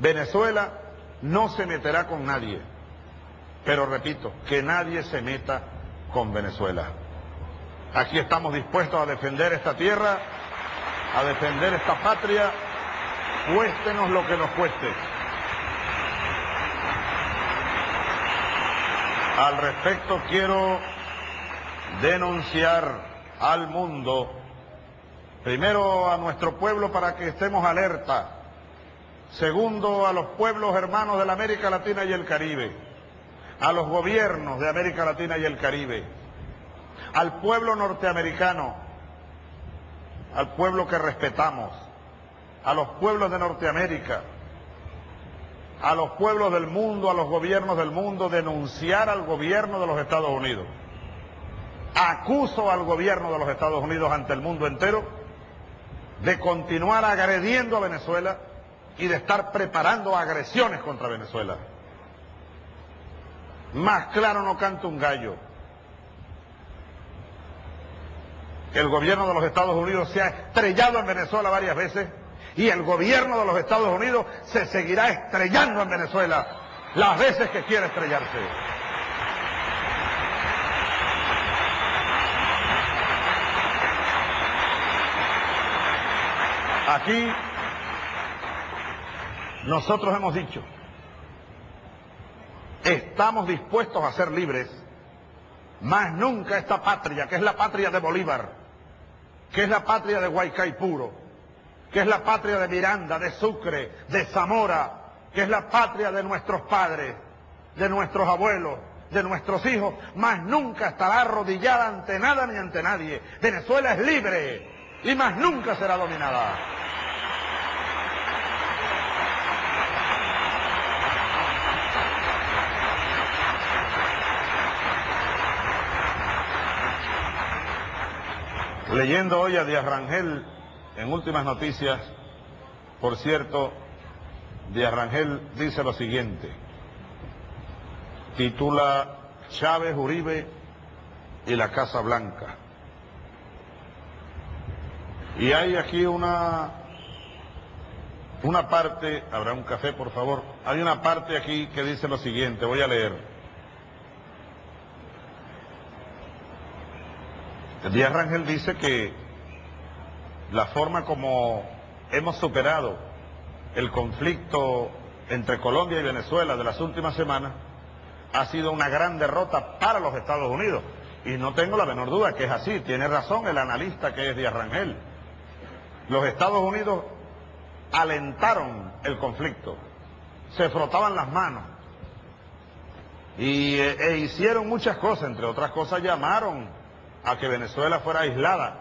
Venezuela no se meterá con nadie, pero repito, que nadie se meta con Venezuela. Aquí estamos dispuestos a defender esta tierra, a defender esta patria, cuéstenos lo que nos cueste. Al respecto quiero denunciar al mundo, primero a nuestro pueblo para que estemos alerta, segundo a los pueblos hermanos de la América Latina y el Caribe, a los gobiernos de América Latina y el Caribe, al pueblo norteamericano, al pueblo que respetamos, a los pueblos de Norteamérica, a los pueblos del mundo, a los gobiernos del mundo, denunciar al gobierno de los Estados Unidos. Acuso al gobierno de los Estados Unidos ante el mundo entero de continuar agrediendo a Venezuela y de estar preparando agresiones contra Venezuela. Más claro no canta un gallo. El gobierno de los Estados Unidos se ha estrellado en Venezuela varias veces y el gobierno de los Estados Unidos se seguirá estrellando en Venezuela las veces que quiera estrellarse. Aquí nosotros hemos dicho, estamos dispuestos a ser libres, más nunca esta patria, que es la patria de Bolívar, que es la patria de Guaicay Puro, que es la patria de Miranda, de Sucre, de Zamora, que es la patria de nuestros padres, de nuestros abuelos, de nuestros hijos, más nunca estará arrodillada ante nada ni ante nadie. Venezuela es libre y más nunca será dominada. Leyendo hoy a Díaz Rangel en últimas noticias, por cierto, Díaz Rangel dice lo siguiente, titula Chávez Uribe y la Casa Blanca. Y hay aquí una, una parte, habrá un café por favor, hay una parte aquí que dice lo siguiente, voy a leer. Díaz Rangel dice que la forma como hemos superado el conflicto entre Colombia y Venezuela de las últimas semanas ha sido una gran derrota para los Estados Unidos. Y no tengo la menor duda que es así, tiene razón el analista que es Díaz Rangel. Los Estados Unidos alentaron el conflicto, se frotaban las manos y, e hicieron muchas cosas, entre otras cosas llamaron a que Venezuela fuera aislada.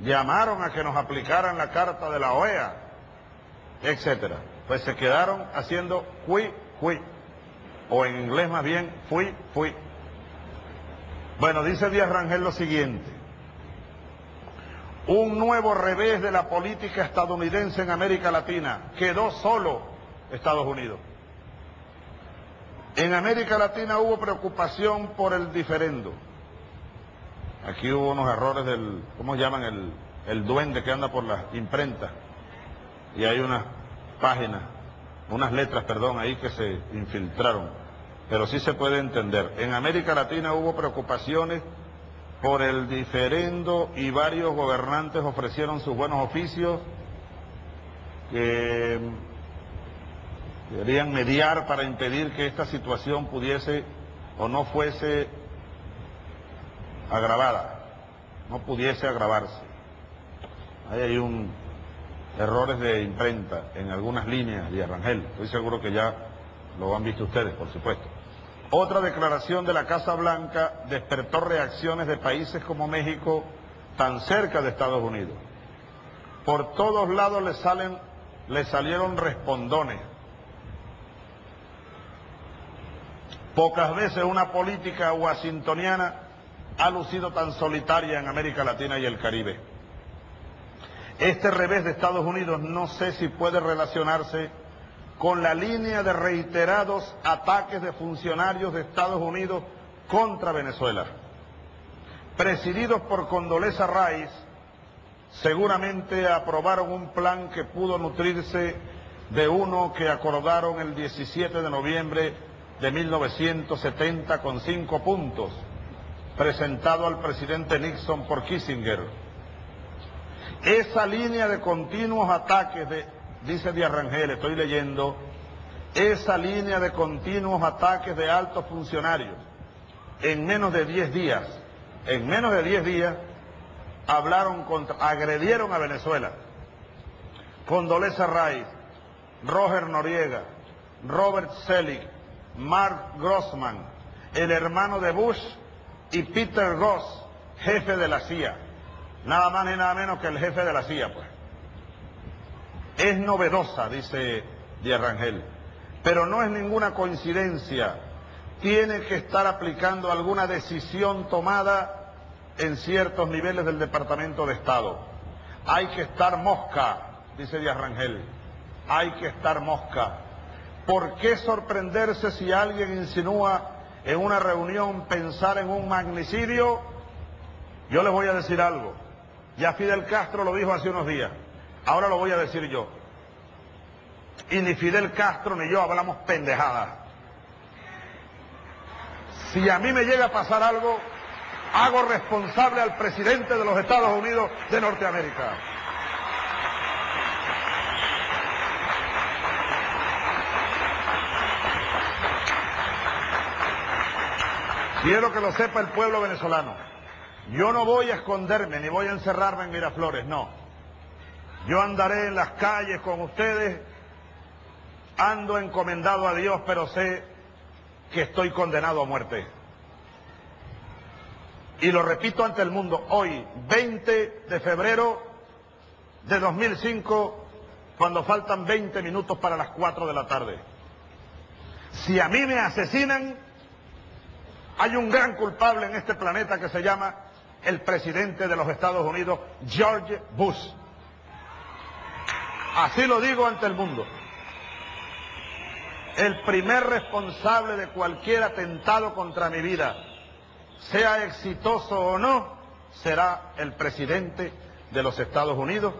Llamaron a que nos aplicaran la carta de la OEA, etcétera. Pues se quedaron haciendo fui, fui. O en inglés más bien, fui, fui. Bueno, dice Díaz Rangel lo siguiente. Un nuevo revés de la política estadounidense en América Latina. Quedó solo Estados Unidos. En América Latina hubo preocupación por el diferendo. Aquí hubo unos errores del, ¿cómo llaman? El, el duende que anda por las imprentas. Y hay unas páginas, unas letras, perdón, ahí que se infiltraron. Pero sí se puede entender. En América Latina hubo preocupaciones por el diferendo y varios gobernantes ofrecieron sus buenos oficios que querían mediar para impedir que esta situación pudiese o no fuese agravada, no pudiese agravarse. Ahí hay un errores de imprenta en algunas líneas de Arrangel, estoy seguro que ya lo han visto ustedes, por supuesto. Otra declaración de la Casa Blanca despertó reacciones de países como México, tan cerca de Estados Unidos. Por todos lados le, salen, le salieron respondones. Pocas veces una política washingtoniana ha lucido tan solitaria en América Latina y el Caribe. Este revés de Estados Unidos no sé si puede relacionarse con la línea de reiterados ataques de funcionarios de Estados Unidos contra Venezuela. Presididos por Condoleza Rice, seguramente aprobaron un plan que pudo nutrirse de uno que acordaron el 17 de noviembre de 1970 con cinco puntos, presentado al presidente Nixon por Kissinger. Esa línea de continuos ataques, de, dice de Arrangel, estoy leyendo, esa línea de continuos ataques de altos funcionarios en menos de 10 días, en menos de 10 días, hablaron contra, agredieron a Venezuela. Condoleezza Rice, Roger Noriega, Robert Selig, Mark Grossman, el hermano de Bush y Peter Goss, jefe de la CIA. Nada más ni nada menos que el jefe de la CIA, pues. Es novedosa, dice Díaz Rangel, pero no es ninguna coincidencia. Tiene que estar aplicando alguna decisión tomada en ciertos niveles del Departamento de Estado. Hay que estar mosca, dice Díaz Rangel. Hay que estar mosca. ¿Por qué sorprenderse si alguien insinúa en una reunión pensar en un magnicidio? Yo les voy a decir algo. Ya Fidel Castro lo dijo hace unos días. Ahora lo voy a decir yo. Y ni Fidel Castro ni yo hablamos pendejadas. Si a mí me llega a pasar algo, hago responsable al presidente de los Estados Unidos de Norteamérica. Quiero que lo sepa el pueblo venezolano. Yo no voy a esconderme ni voy a encerrarme en Miraflores, no. Yo andaré en las calles con ustedes, ando encomendado a Dios, pero sé que estoy condenado a muerte. Y lo repito ante el mundo, hoy, 20 de febrero de 2005, cuando faltan 20 minutos para las 4 de la tarde. Si a mí me asesinan, hay un gran culpable en este planeta que se llama el presidente de los Estados Unidos, George Bush. Así lo digo ante el mundo. El primer responsable de cualquier atentado contra mi vida, sea exitoso o no, será el presidente de los Estados Unidos.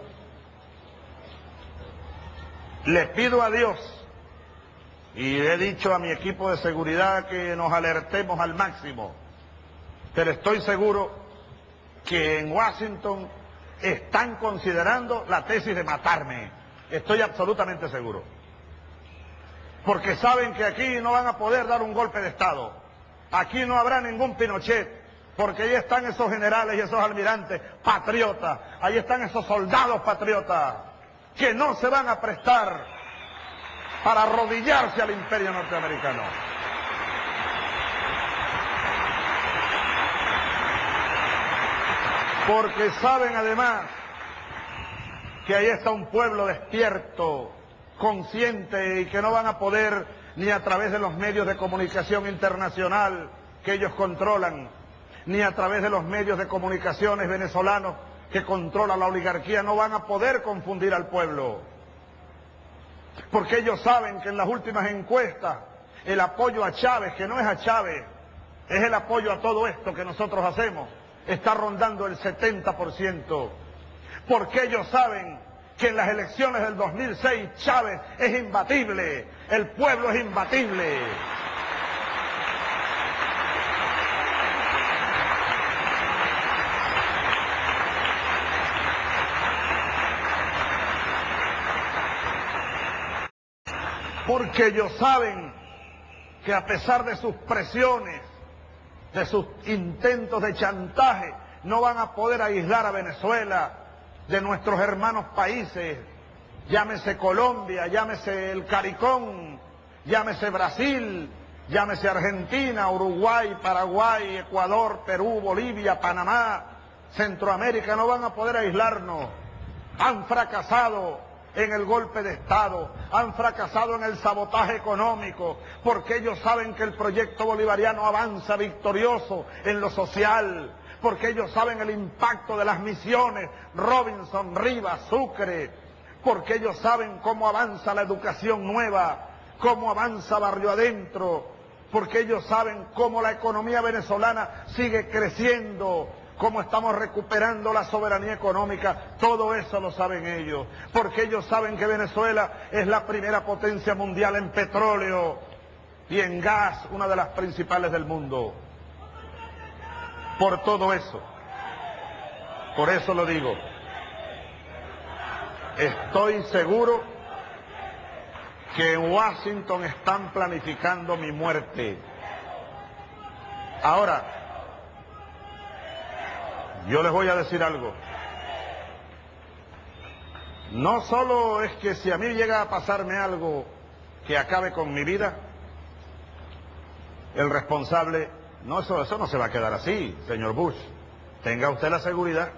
Le pido a Dios y he dicho a mi equipo de seguridad que nos alertemos al máximo, pero estoy seguro que en Washington están considerando la tesis de matarme. Estoy absolutamente seguro. Porque saben que aquí no van a poder dar un golpe de Estado. Aquí no habrá ningún Pinochet, porque ahí están esos generales y esos almirantes patriotas, ahí están esos soldados patriotas que no se van a prestar para arrodillarse al imperio norteamericano. Porque saben además que ahí está un pueblo despierto, consciente y que no van a poder ni a través de los medios de comunicación internacional que ellos controlan, ni a través de los medios de comunicaciones venezolanos que controla la oligarquía, no van a poder confundir al pueblo. Porque ellos saben que en las últimas encuestas el apoyo a Chávez, que no es a Chávez, es el apoyo a todo esto que nosotros hacemos, está rondando el 70%. Porque ellos saben que en las elecciones del 2006 Chávez es imbatible, el pueblo es imbatible. Porque ellos saben que a pesar de sus presiones, de sus intentos de chantaje, no van a poder aislar a Venezuela de nuestros hermanos países, llámese Colombia, llámese el Caricón, llámese Brasil, llámese Argentina, Uruguay, Paraguay, Ecuador, Perú, Bolivia, Panamá, Centroamérica, no van a poder aislarnos. Han fracasado en el golpe de Estado, han fracasado en el sabotaje económico, porque ellos saben que el proyecto bolivariano avanza victorioso en lo social, porque ellos saben el impacto de las misiones, Robinson, Rivas, Sucre, porque ellos saben cómo avanza la educación nueva, cómo avanza barrio adentro, porque ellos saben cómo la economía venezolana sigue creciendo, cómo estamos recuperando la soberanía económica, todo eso lo saben ellos, porque ellos saben que Venezuela es la primera potencia mundial en petróleo y en gas, una de las principales del mundo. Por todo eso, por eso lo digo, estoy seguro que en Washington están planificando mi muerte. Ahora, yo les voy a decir algo. No solo es que si a mí llega a pasarme algo que acabe con mi vida, el responsable, no, eso, eso no se va a quedar así, señor Bush. Tenga usted la seguridad.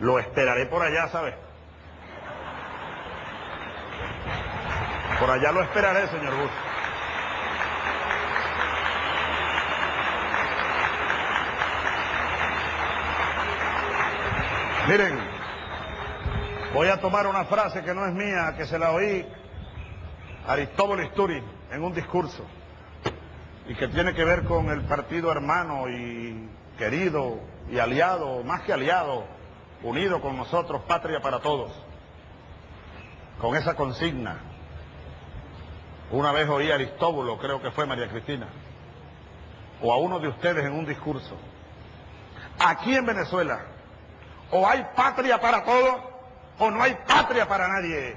Lo esperaré por allá, ¿sabe? Por allá lo esperaré, señor Bush. Miren, voy a tomar una frase que no es mía, que se la oí Aristóbulo Isturi en un discurso y que tiene que ver con el partido hermano y querido y aliado, más que aliado, unido con nosotros, patria para todos, con esa consigna. Una vez oí a Aristóbulo, creo que fue María Cristina, o a uno de ustedes en un discurso. Aquí en Venezuela, o hay patria para todos o no hay patria para nadie.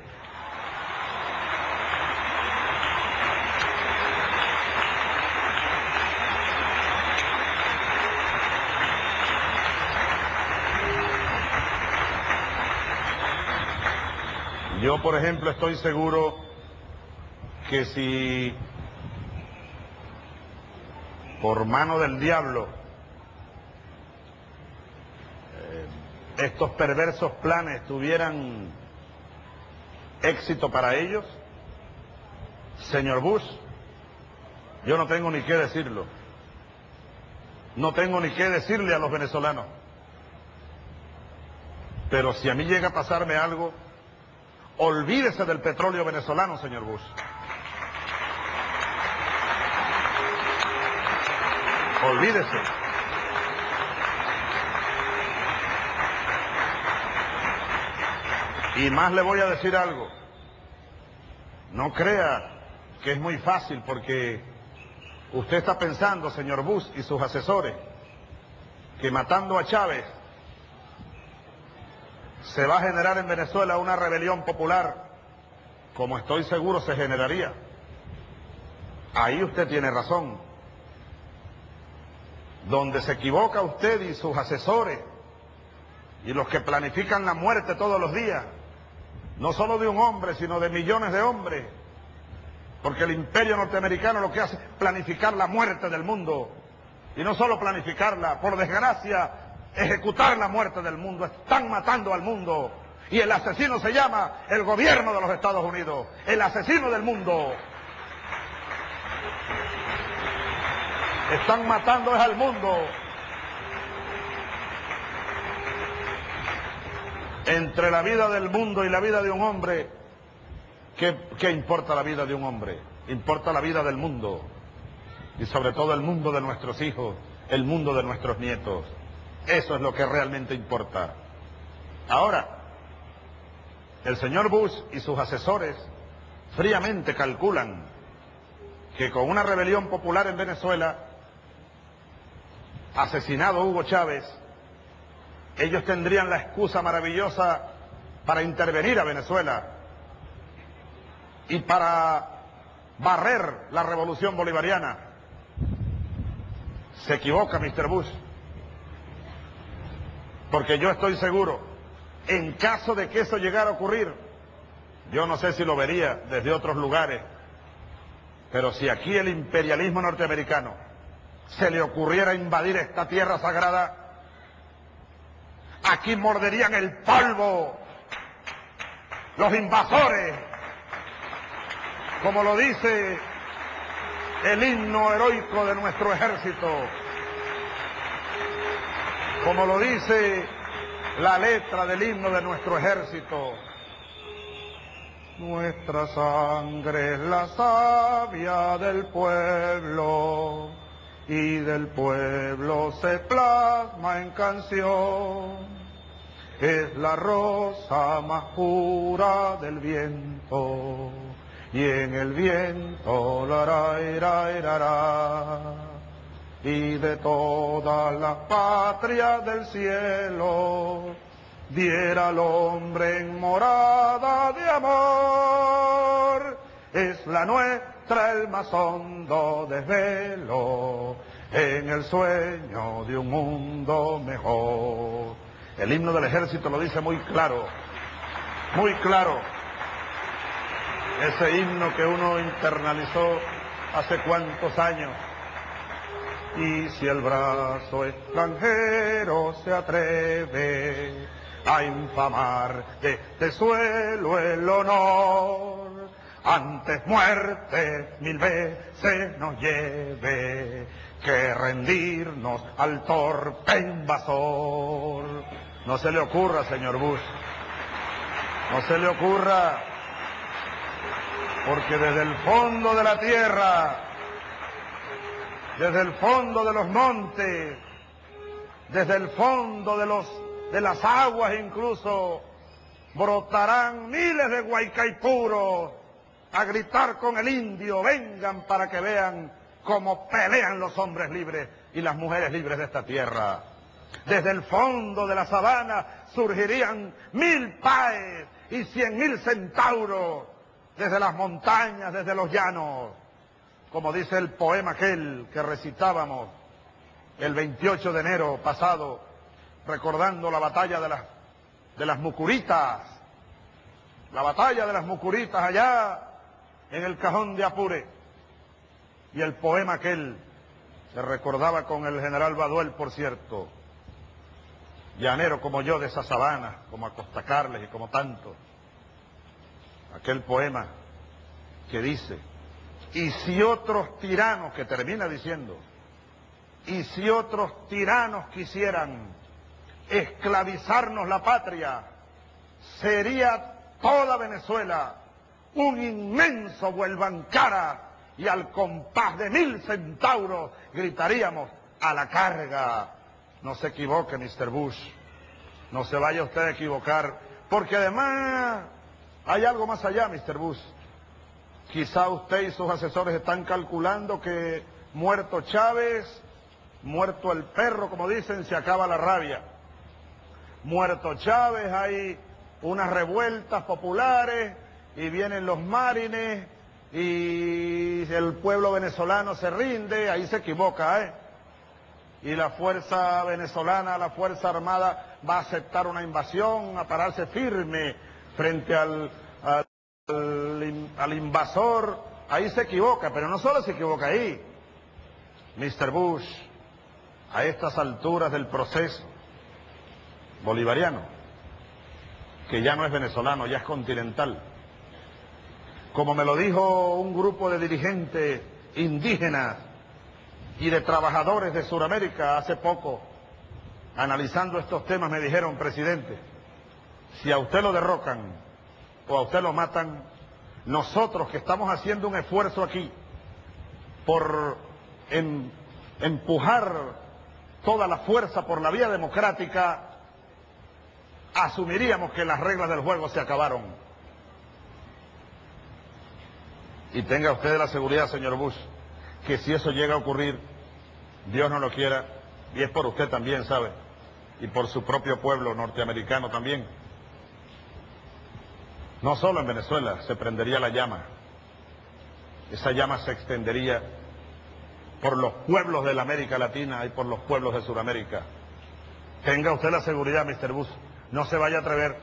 Yo, por ejemplo, estoy seguro que si por mano del diablo estos perversos planes tuvieran éxito para ellos, señor Bush, yo no tengo ni qué decirlo. No tengo ni qué decirle a los venezolanos. Pero si a mí llega a pasarme algo, olvídese del petróleo venezolano, señor Bush. Olvídese. Y más le voy a decir algo. No crea que es muy fácil porque usted está pensando, señor Bush y sus asesores, que matando a Chávez se va a generar en Venezuela una rebelión popular, como estoy seguro se generaría. Ahí usted tiene razón. Donde se equivoca usted y sus asesores y los que planifican la muerte todos los días, no solo de un hombre, sino de millones de hombres. Porque el imperio norteamericano lo que hace es planificar la muerte del mundo. Y no solo planificarla, por desgracia, ejecutar la muerte del mundo. Están matando al mundo. Y el asesino se llama el gobierno de los Estados Unidos. El asesino del mundo. Están matando al mundo. Entre la vida del mundo y la vida de un hombre, ¿qué, importa la vida de un hombre? Importa la vida del mundo y sobre todo el mundo de nuestros hijos, el mundo de nuestros nietos. Eso es lo que realmente importa. Ahora, el señor Bush y sus asesores fríamente calculan que con una rebelión popular en Venezuela, asesinado Hugo Chávez, ellos tendrían la excusa maravillosa para intervenir a Venezuela y para barrer la revolución bolivariana. Se equivoca Mr. Bush, porque yo estoy seguro, en caso de que eso llegara a ocurrir, yo no sé si lo vería desde otros lugares, pero si aquí el imperialismo norteamericano se le ocurriera invadir esta tierra sagrada, Aquí morderían el polvo los invasores, como lo dice el himno heroico de nuestro ejército, como lo dice la letra del himno de nuestro ejército. Nuestra sangre es la savia del pueblo y del pueblo se plasma en canción. Es la rosa más pura del viento y en el viento la ra, y de todas las patrias del cielo diera al hombre en morada de amor. Es la nuestra el más hondo desvelo en el sueño de un mundo mejor. El himno del ejército lo dice muy claro, muy claro. Ese himno que uno internalizó hace cuántos años. Y si el brazo extranjero se atreve a infamar de este suelo el honor, antes muerte mil veces nos lleve que rendirnos al torpe invasor. No se le ocurra, señor Bush, no se le ocurra porque desde el fondo de la tierra, desde el fondo de los montes, desde el fondo de, los, de las aguas incluso, brotarán miles de guaycaipuros a gritar con el indio, vengan para que vean cómo pelean los hombres libres y las mujeres libres de esta tierra. Desde el fondo de la sabana surgirían mil paes y cien mil centauros desde las montañas, desde los llanos, como dice el poema aquel que recitábamos el 28 de enero pasado, recordando la batalla de las, de las Mucuritas, la batalla de las Mucuritas allá en el cajón de Apure, y el poema aquel se recordaba con el general Baduel, por cierto, llanero como yo de esa sabana, como Acosta Carles y como tanto aquel poema que dice, y si otros tiranos, que termina diciendo, y si otros tiranos quisieran esclavizarnos la patria, sería toda Venezuela un inmenso vuelvan cara y al compás de mil centauros gritaríamos a la carga. No se equivoque, Mr. Bush, no se vaya usted a equivocar, porque además hay algo más allá, Mr. Bush. Quizá usted y sus asesores están calculando que muerto Chávez, muerto el perro, como dicen, se acaba la rabia. Muerto Chávez, hay unas revueltas populares y vienen los marines y el pueblo venezolano se rinde, ahí se equivoca, ¿eh? Y la fuerza venezolana, la fuerza armada va a aceptar una invasión, a pararse firme frente al, al, invasor, ahí se equivoca, pero no solo se equivoca ahí. Mr. Bush, a estas alturas del proceso bolivariano, que ya no es venezolano, ya es continental, como me lo dijo un grupo de dirigentes indígenas y de trabajadores de Sudamérica hace poco, analizando estos temas, me dijeron, presidente, si a usted lo derrocan o a usted lo matan, nosotros que estamos haciendo un esfuerzo aquí por empujar toda la fuerza por la vía democrática, asumiríamos que las reglas del juego se acabaron. Y tenga usted la seguridad, señor Bush, que si eso llega a ocurrir, Dios no lo quiera, y es por usted también, ¿sabe? Y por su propio pueblo norteamericano también. No solo en Venezuela se prendería la llama, esa llama se extendería por los pueblos de la América Latina y por los pueblos de Sudamérica. Tenga usted la seguridad, Mr. Bush, no se vaya a atrever,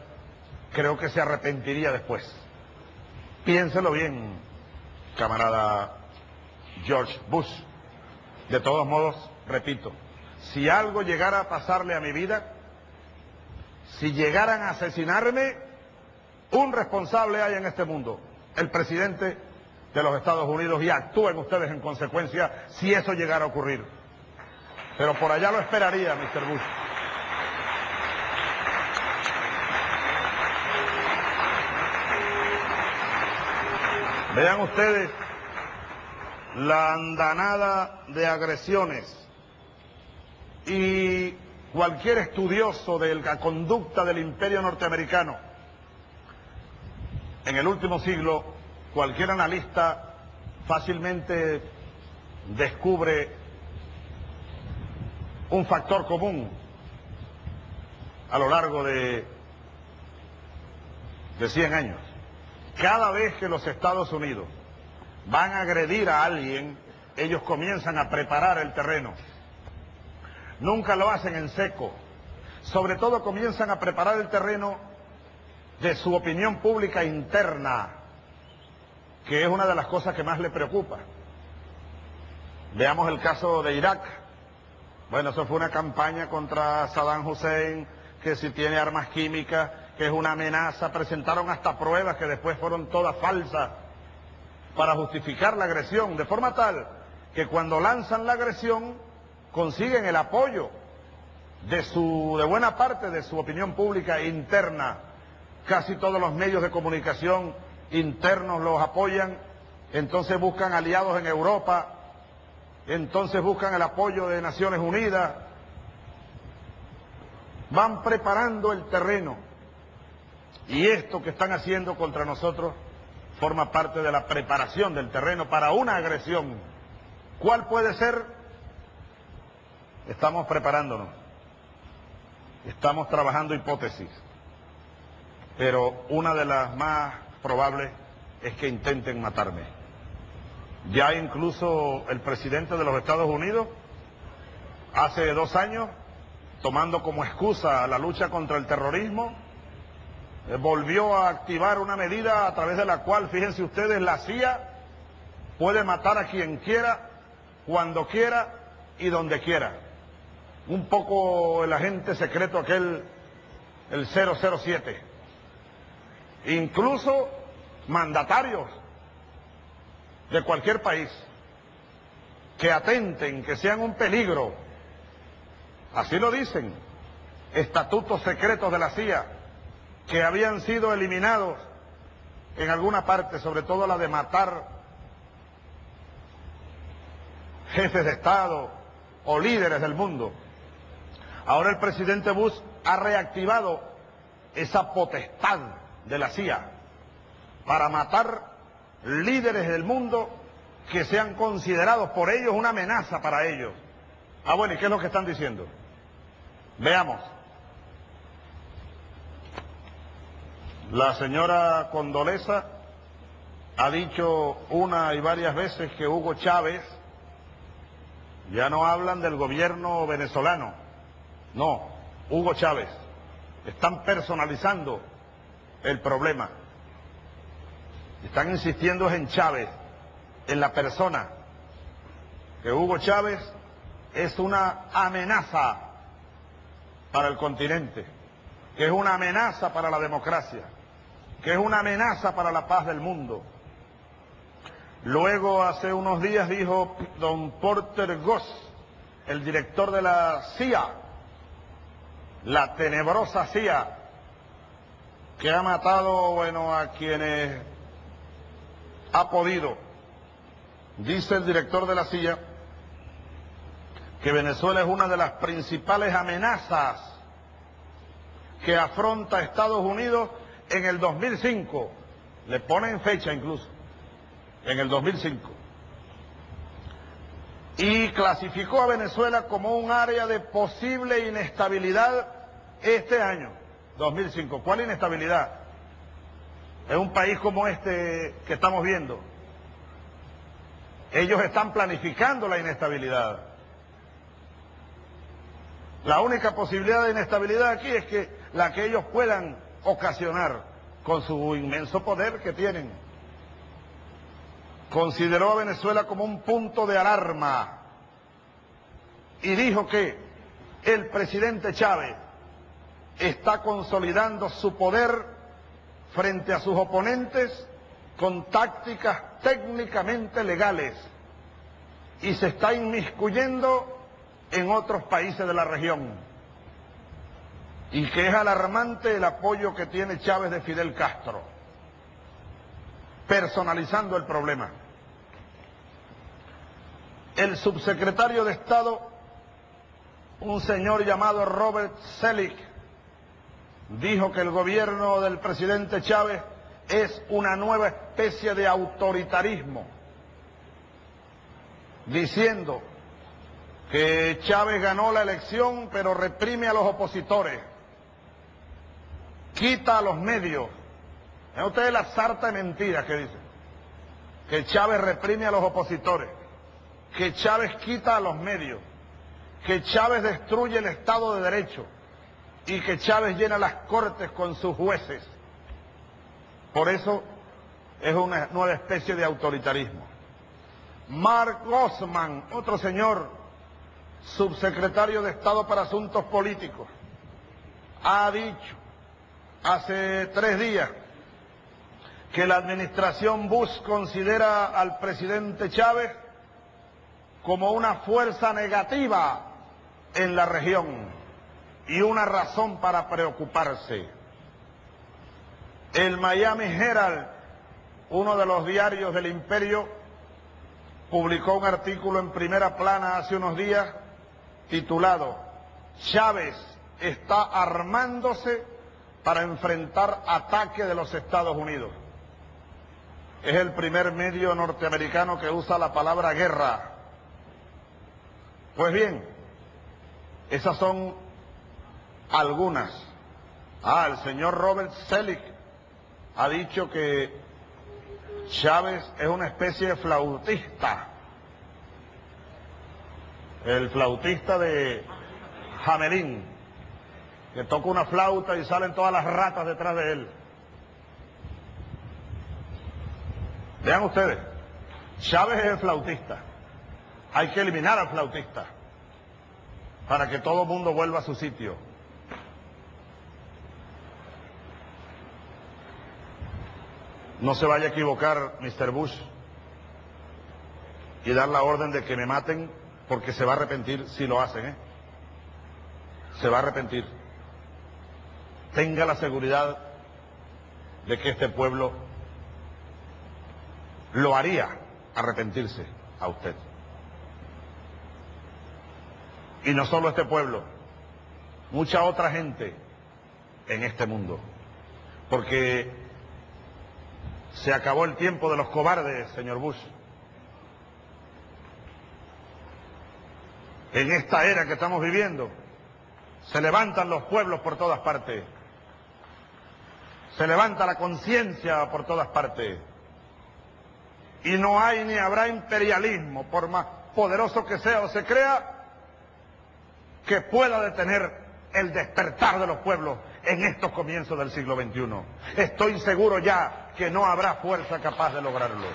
creo que se arrepentiría después. Piénselo bien, camarada George Bush. De todos modos, repito, si algo llegara a pasarle a mi vida, si llegaran a asesinarme, un responsable hay en este mundo, el presidente de los Estados Unidos, y actúen ustedes en consecuencia si eso llegara a ocurrir. Pero por allá lo esperaría, Mr. Bush. Vean ustedes la andanada de agresiones y cualquier estudioso de la conducta del imperio norteamericano en el último siglo, cualquier analista fácilmente descubre un factor común a lo largo de, de 100 años. Cada vez que los Estados Unidos van a agredir a alguien, ellos comienzan a preparar el terreno. Nunca lo hacen en seco. Sobre todo comienzan a preparar el terreno de su opinión pública interna, que es una de las cosas que más le preocupa. Veamos el caso de Irak. Bueno, eso fue una campaña contra Saddam Hussein, que si tiene armas químicas, que es una amenaza. Presentaron hasta pruebas que después fueron todas falsas para justificar la agresión, de forma tal que cuando lanzan la agresión consiguen el apoyo de su de buena parte de su opinión pública interna. Casi todos los medios de comunicación internos los apoyan, entonces buscan aliados en Europa, entonces buscan el apoyo de Naciones Unidas, van preparando el terreno. Y esto que están haciendo contra nosotros forma parte de la preparación del terreno para una agresión. ¿Cuál puede ser? Estamos preparándonos. Estamos trabajando hipótesis. Pero una de las más probables es que intenten matarme. Ya incluso el presidente de los Estados Unidos, hace dos años, tomando como excusa la lucha contra el terrorismo, volvió a activar una medida a través de la cual, fíjense ustedes, la CIA puede matar a quien quiera, cuando quiera y donde quiera. Un poco el agente secreto aquel, el 007. Incluso mandatarios de cualquier país que atenten, que sean un peligro. Así lo dicen, estatutos secretos de la CIA que habían sido eliminados en alguna parte, sobre todo la de matar jefes de Estado o líderes del mundo. Ahora el presidente Bush ha reactivado esa potestad de la CIA para matar líderes del mundo que sean considerados por ellos una amenaza para ellos. Ah, bueno, ¿y qué es lo que están diciendo? Veamos. La señora Condoleza ha dicho una y varias veces que Hugo Chávez, ya no hablan del gobierno venezolano, no, Hugo Chávez, están personalizando el problema, están insistiendo en Chávez, en la persona, que Hugo Chávez es una amenaza para el continente, que es una amenaza para la democracia que es una amenaza para la paz del mundo. Luego, hace unos días, dijo don Porter Goss, el director de la CIA, la tenebrosa CIA, que ha matado, bueno, a quienes ha podido. Dice el director de la CIA que Venezuela es una de las principales amenazas que afronta Estados Unidos en el 2005, le ponen fecha incluso, en el 2005, y clasificó a Venezuela como un área de posible inestabilidad este año, 2005. ¿Cuál inestabilidad? En un país como este que estamos viendo. Ellos están planificando la inestabilidad. La única posibilidad de inestabilidad aquí es que la que ellos puedan ocasionar con su inmenso poder que tienen. Consideró a Venezuela como un punto de alarma y dijo que el presidente Chávez está consolidando su poder frente a sus oponentes con tácticas técnicamente legales y se está inmiscuyendo en otros países de la región y que es alarmante el apoyo que tiene Chávez de Fidel Castro, personalizando el problema. el subsecretario de Estado, un señor llamado Robert Selig, dijo que el gobierno del presidente Chávez es una nueva especie de autoritarismo, diciendo que Chávez ganó la elección pero reprime a los opositores, quita a los medios. ¿Es ustedes la sarta de mentiras que dicen? Que Chávez reprime a los opositores, que Chávez quita a los medios, que Chávez destruye el Estado de Derecho y que Chávez llena las cortes con sus jueces. Por eso es una nueva especie de autoritarismo. Mark Osman, otro señor, subsecretario de Estado para Asuntos Políticos, ha dicho hace tres días que la administración Bush considera al presidente Chávez como una fuerza negativa en la región y una razón para preocuparse. El Miami Herald, uno de los diarios del imperio, publicó un artículo en primera plana hace unos días titulado Chávez está armándose para enfrentar ataque de los Estados Unidos. Es el primer medio norteamericano que usa la palabra guerra. Pues bien, esas son algunas. Ah, el señor Robert Selig ha dicho que Chávez es una especie de flautista. El flautista de Jamelín, que toca una flauta y salen todas las ratas detrás de él. Vean ustedes, Chávez es el flautista. Hay que eliminar al flautista para que todo el mundo vuelva a su sitio. No se vaya a equivocar, Mr. Bush, y dar la orden de que me maten porque se va a arrepentir si lo hacen, ¿eh? Se va a arrepentir. Tenga la seguridad de que este pueblo lo haría arrepentirse a usted. Y no solo este pueblo, mucha otra gente en este mundo. Porque se acabó el tiempo de los cobardes, señor Bush. En esta era que estamos viviendo, se levantan los pueblos por todas partes. Se levanta la conciencia por todas partes. Y no hay ni habrá imperialismo, por más poderoso que sea o se crea, que pueda detener el despertar de los pueblos en estos comienzos del siglo XXI. Estoy seguro ya que no habrá fuerza capaz de lograrlo.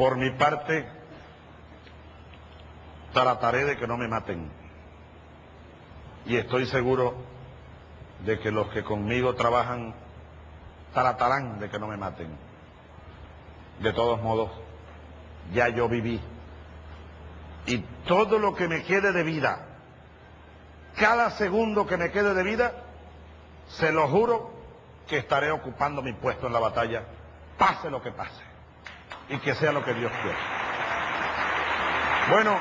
Por mi parte, trataré de que no me maten. Y estoy seguro de que los que conmigo trabajan tratarán de que no me maten. De todos modos, ya yo viví. Y todo lo que me quede de vida, cada segundo que me quede de vida, se lo juro que estaré ocupando mi puesto en la batalla, pase lo que pase, y que sea lo que Dios quiera. Bueno,